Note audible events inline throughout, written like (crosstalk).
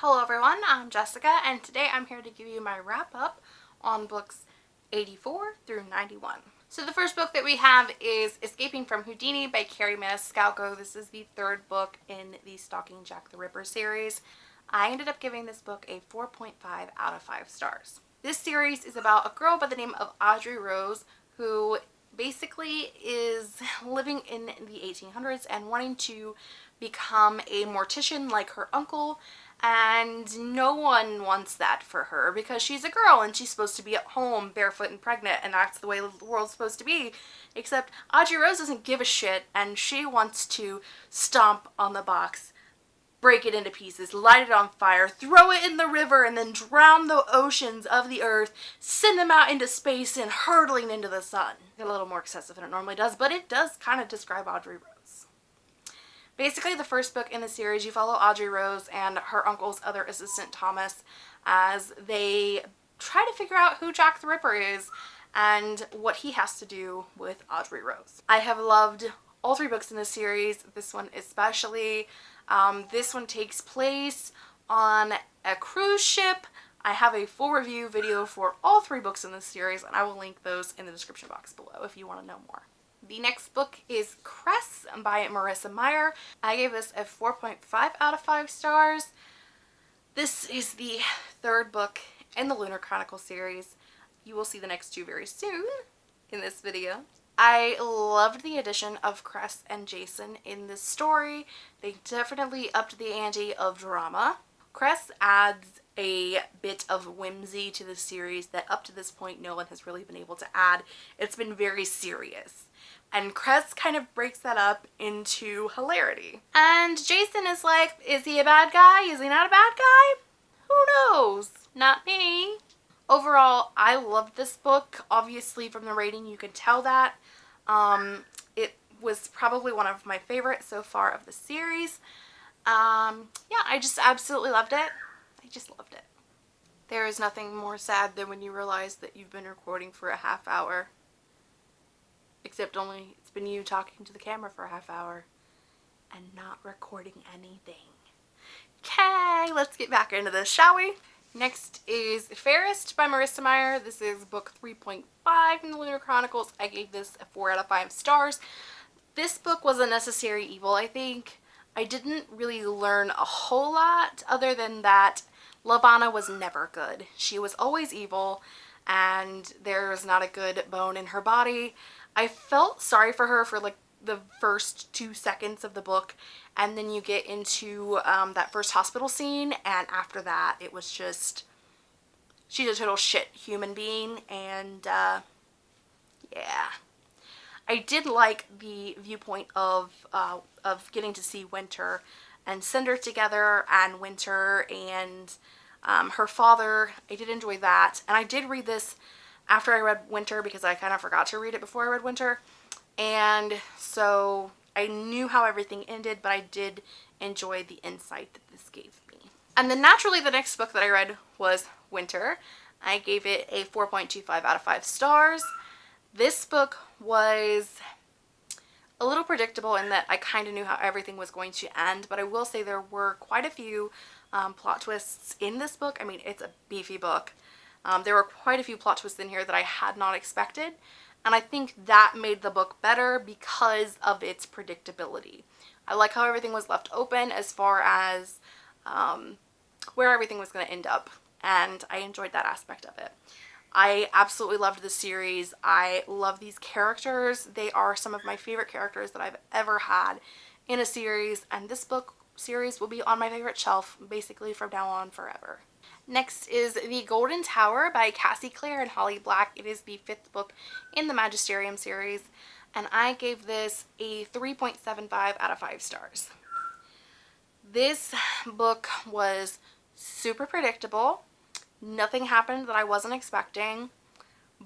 Hello everyone, I'm Jessica and today I'm here to give you my wrap up on books 84 through 91. So the first book that we have is Escaping from Houdini by Kerri Maniscalco. This is the third book in the Stalking Jack the Ripper series. I ended up giving this book a 4.5 out of 5 stars. This series is about a girl by the name of Audrey Rose who basically is (laughs) living in the 1800s and wanting to become a mortician like her uncle and no one wants that for her because she's a girl and she's supposed to be at home barefoot and pregnant and that's the way the world's supposed to be except Audrey Rose doesn't give a shit and she wants to stomp on the box break it into pieces, light it on fire, throw it in the river, and then drown the oceans of the earth, send them out into space and hurtling into the sun. a little more excessive than it normally does, but it does kind of describe Audrey Rose. Basically, the first book in the series, you follow Audrey Rose and her uncle's other assistant, Thomas, as they try to figure out who Jack the Ripper is and what he has to do with Audrey Rose. I have loved all three books in this series, this one especially. Um, this one takes place on a cruise ship. I have a full review video for all three books in this series and I will link those in the description box below if you want to know more. The next book is Cress by Marissa Meyer. I gave this a 4.5 out of 5 stars. This is the third book in the Lunar Chronicle series. You will see the next two very soon in this video. I loved the addition of Cress and Jacin in this story. They definitely upped the ante of drama. Cress adds a bit of whimsy to the series that up to this point no one has really been able to add. It's been very serious and Cress kind of breaks that up into hilarity. And Jacin is like, is he a bad guy? Is he not a bad guy? Who knows? Not me. Overall, I loved this book. Obviously, from the rating, you can tell that. Um, it was probably one of my favorites so far of the series. Um, yeah, I just absolutely loved it. I just loved it. There is nothing more sad than when you realize that you've been recording for a half hour Except only it's been you talking to the camera for a half hour and not recording anything. Okay, let's get back into this, shall we? Next is Fairest by Marissa Meyer. This is book 3.5 in the Lunar Chronicles. I gave this a 4 out of 5 stars. This book was a necessary evil, I think. I didn't really learn a whole lot other than that Levana was never good. She was always evil and there was not a good bone in her body. I felt sorry for her for like the first two seconds of the book and then you get into um, that first hospital scene and after that it was just she's a total shit human being and uh, yeah I did like the viewpoint of uh, of getting to see Winter and Cinder together and Winter and um, her father I did enjoy that and I did read this after I read Winter because I kind of forgot to read it before I read Winter. And so I knew how everything ended, but I did enjoy the insight that this gave me. And then naturally the next book that I read was Winter. I gave it a 4.25 out of 5 stars. This book was a little predictable in that I kind of knew how everything was going to end, but I will say there were quite a few um, plot twists in this book. I mean, it's a beefy book. Um, there were quite a few plot twists in here that I had not expected and I think that made the book better because of its predictability. I like how everything was left open as far as um, where everything was going to end up and I enjoyed that aspect of it. I absolutely loved the series. I love these characters. They are some of my favorite characters that I've ever had in a series and this book series will be on my favorite shelf basically from now on forever. Next is The Golden Tower by Cassie Clare and Holly Black. It is the fifth book in the Magisterium series and I gave this a 3.75 out of 5 stars. This book was super predictable. Nothing happened that I wasn't expecting,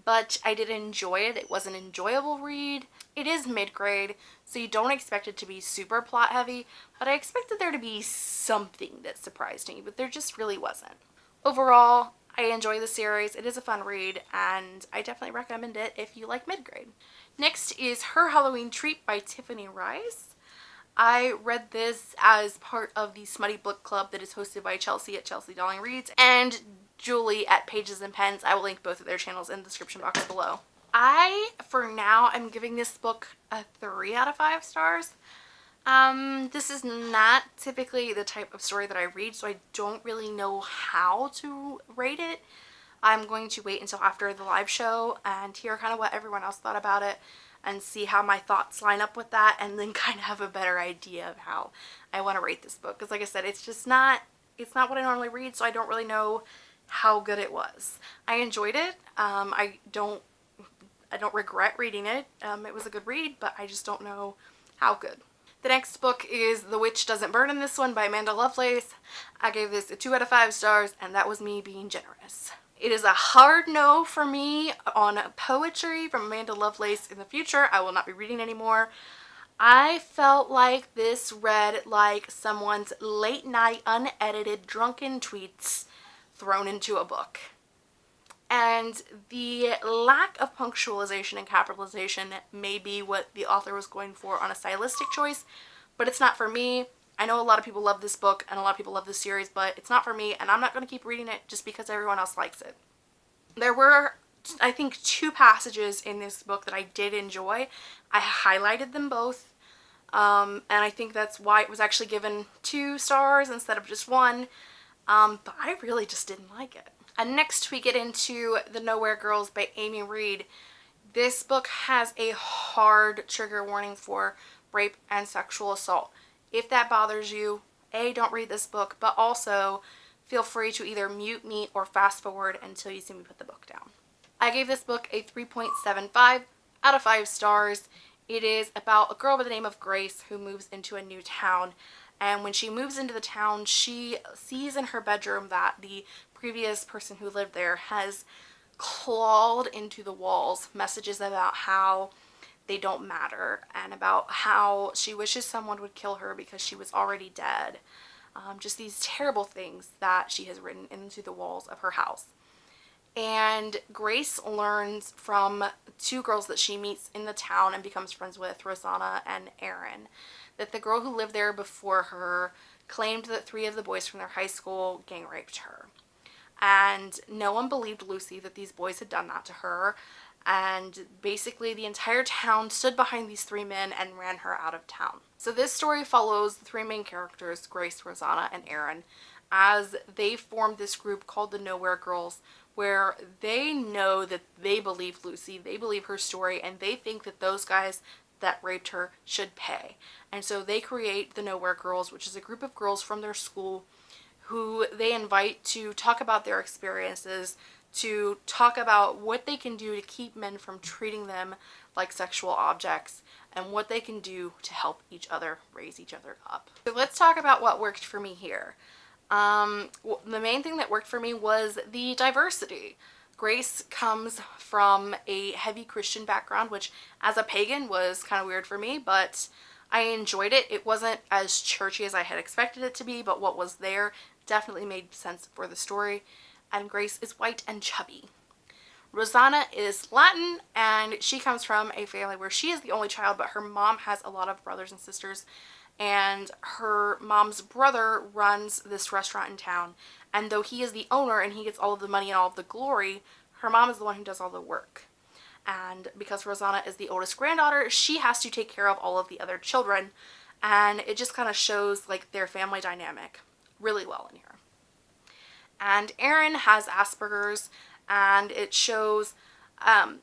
but I did enjoy it. It was an enjoyable read. It is mid-grade, so you don't expect it to be super plot heavy, but I expected there to be something that surprised me, but there just really wasn't. Overall, I enjoy the series. It is a fun read and I definitely recommend it if you like mid-grade. Next is Her Halloween Treat by Tiffany Rice. I read this as part of the Smutty Book Club that is hosted by Chelsea at Chelsea Darling Reads and Julie at Pages and Pens. I will link both of their channels in the description box below. I, for now, am giving this book a 3 out of 5 stars. Um, this is not typically the type of story that I read, so I don't really know how to rate it. I'm going to wait until after the live show and hear kind of what everyone else thought about it and see how my thoughts line up with that and then (laughs) kind of have a better idea of how I want to rate this book. Because like I said, it's just not, it's not what I normally read, so I don't really know how good it was. I enjoyed it. Um, I don't, I don't regret reading it. Um, it was a good read, but I just don't know how good. The next book is The Witch Doesn't Burn in This One by Amanda Lovelace. I gave this a 2 out of 5 stars and that was me being generous. It is a hard no for me on poetry from Amanda Lovelace in the future. I will not be reading anymore. I felt like this read like someone's late night unedited drunken tweets thrown into a book. And the lack of punctualization and capitalization may be what the author was going for on a stylistic choice, but it's not for me. I know a lot of people love this book and a lot of people love this series, but it's not for me and I'm not going to keep reading it just because everyone else likes it. There were, I think, two passages in this book that I did enjoy. I highlighted them both um, and I think that's why it was actually given two stars instead of just one, um, but I really just didn't like it. And next we get into The Nowhere Girls by Amy Reed. This book has a hard trigger warning for rape and sexual assault. If that bothers you, A, don't read this book, but also feel free to either mute me or fast forward until you see me put the book down. I gave this book a 3.75 out of 5 stars. It is about a girl by the name of Grace who moves into a new town and when she moves into the town she sees in her bedroom that the previous person who lived there has clawed into the walls messages about how they don't matter and about how she wishes someone would kill her because she was already dead. Um, just these terrible things that she has written into the walls of her house. And Grace learns from two girls that she meets in the town and becomes friends with, Rosanna and Erin, that the girl who lived there before her claimed that three of the boys from their high school gang raped her and no one believed Lucy that these boys had done that to her and basically the entire town stood behind these three men and ran her out of town. So this story follows the three main characters, Grace, Rosanna, and Erin, as they form this group called the Nowhere Girls where they know that they believe Lucy, they believe her story, and they think that those guys that raped her should pay. And so they create the Nowhere Girls, which is a group of girls from their school who they invite to talk about their experiences, to talk about what they can do to keep men from treating them like sexual objects, and what they can do to help each other raise each other up. So let's talk about what worked for me here. Um, the main thing that worked for me was the diversity. Grace comes from a heavy Christian background, which as a pagan was kind of weird for me, but I enjoyed it. It wasn't as churchy as I had expected it to be, but what was there definitely made sense for the story. And Grace is white and chubby. Rosanna is Latin and she comes from a family where she is the only child but her mom has a lot of brothers and sisters and her mom's brother runs this restaurant in town. And though he is the owner and he gets all of the money and all of the glory her mom is the one who does all the work. And because Rosanna is the oldest granddaughter she has to take care of all of the other children. And it just kind of shows like their family dynamic really well in here. And Erin has Asperger's and it shows um,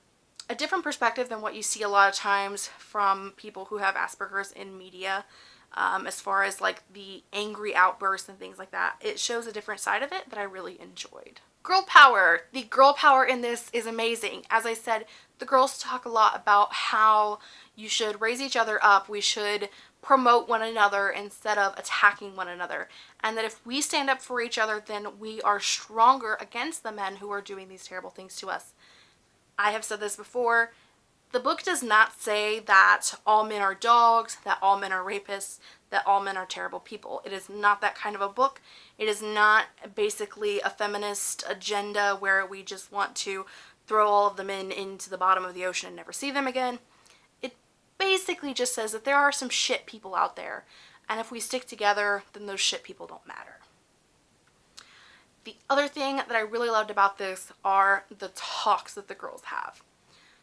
a different perspective than what you see a lot of times from people who have Asperger's in media um, as far as like the angry outbursts and things like that. It shows a different side of it that I really enjoyed. Girl power. The girl power in this is amazing. As I said, the girls talk a lot about how you should raise each other up. We should promote one another instead of attacking one another. And that if we stand up for each other, then we are stronger against the men who are doing these terrible things to us. I have said this before. The book does not say that all men are dogs, that all men are rapists, that all men are terrible people. It is not that kind of a book. It is not basically a feminist agenda where we just want to throw all of the men into the bottom of the ocean and never see them again It basically just says that there are some shit people out there. And if we stick together, then those shit people don't matter. The other thing that I really loved about this are the talks that the girls have.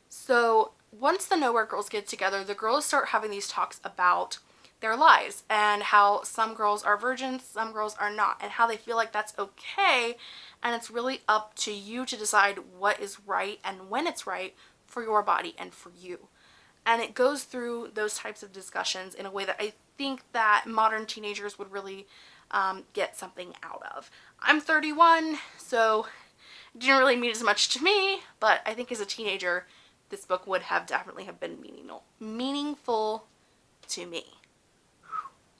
So once the Nowhere girls get together, the girls start having these talks about their lives and how some girls are virgins, some girls are not, and how they feel like that's okay. And it's really up to you to decide what is right and when it's right for your body and for you. And it goes through those types of discussions in a way that I think that modern teenagers would really um, get something out of. I'm 31, so it didn't really mean as much to me, but I think as a teenager, this book would have definitely have been meaningful, meaningful to me.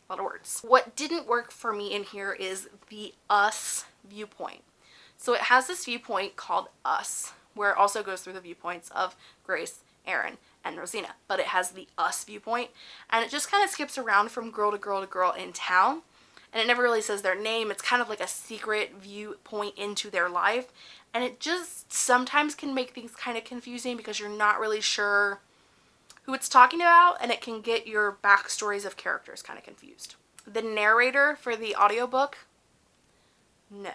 A lot of words. What didn't work for me in here is the us viewpoint. So it has this viewpoint called us, where it also goes through the viewpoints of Grace, Erin, and Rosina. But it has the us viewpoint, and it just kind of skips around from girl to girl to girl in town. And it never really says their name. It's kind of like a secret viewpoint into their life. And it just sometimes can make things kind of confusing because you're not really sure who it's talking about and it can get your backstories of characters kind of confused. The narrator for the audiobook, no.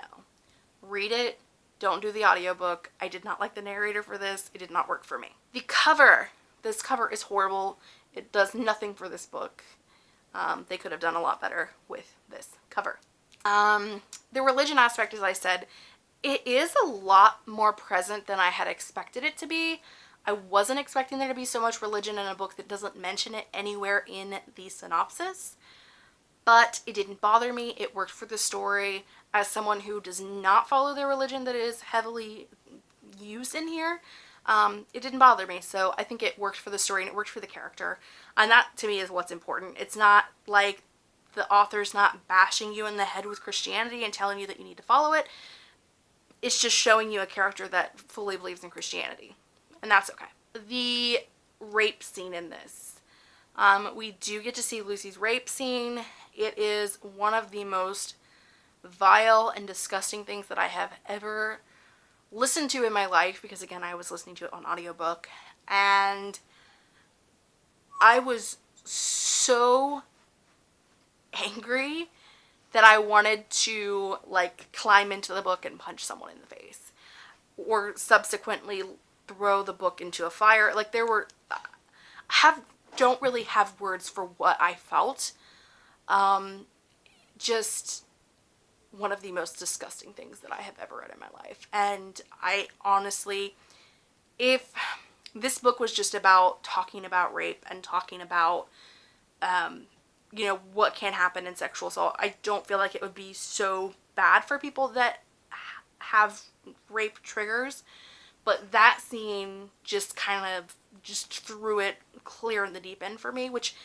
Read it, don't do the audiobook. I did not like the narrator for this. It did not work for me. The cover, this cover is horrible. It does nothing for this book. Um, they could have done a lot better with cover. Um, the religion aspect, as I said, it is a lot more present than I had expected it to be. I wasn't expecting there to be so much religion in a book that doesn't mention it anywhere in the synopsis, but it didn't bother me. It worked for the story. As someone who does not follow the religion that is heavily used in here, um, it didn't bother me. So I think it worked for the story and it worked for the character. And that to me is what's important. It's not like the author's not bashing you in the head with Christianity and telling you that you need to follow it. It's just showing you a character that fully believes in Christianity and that's okay. The rape scene in this. Um, we do get to see Lucy's rape scene. It is one of the most vile and disgusting things that I have ever listened to in my life because again I was listening to it on audiobook and I was so angry that I wanted to like climb into the book and punch someone in the face or subsequently throw the book into a fire. Like there were, I have, don't really have words for what I felt. Um, just one of the most disgusting things that I have ever read in my life. And I honestly, if this book was just about talking about rape and talking about, um, you know, what can happen in sexual assault, I don't feel like it would be so bad for people that have rape triggers but that scene just kind of just threw it clear in the deep end for me which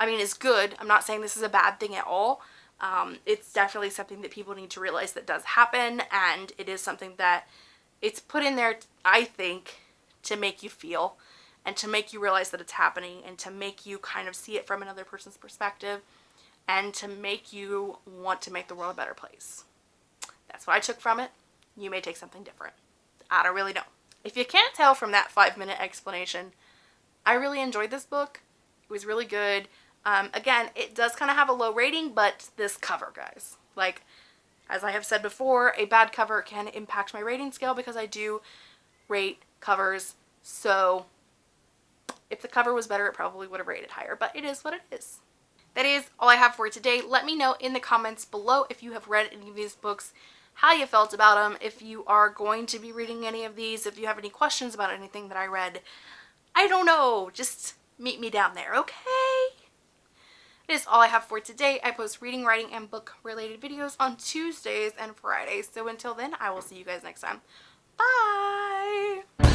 I mean is good. I'm not saying this is a bad thing at all. Um, it's definitely something that people need to realize that does happen and it is something that it's put in there I think to make you feel and to make you realize that it's happening and to make you kind of see it from another person's perspective and to make you want to make the world a better place. That's what I took from it. You may take something different. I don't really know. If you can't tell from that five minute explanation, I really enjoyed this book. It was really good. Um, again, it does kind of have a low rating, but this cover, guys. Like, as I have said before, a bad cover can impact my rating scale because I do rate covers. So, if the cover was better, it probably would have rated higher, but it is what it is. That is all I have for today. Let me know in the comments below if you have read any of these books how you felt about them, if you are going to be reading any of these, if you have any questions about anything that I read. I don't know. Just meet me down there, okay? It is all I have for today. I post reading, writing, and book related videos on Tuesdays and Fridays. So until then, I will see you guys next time. Bye!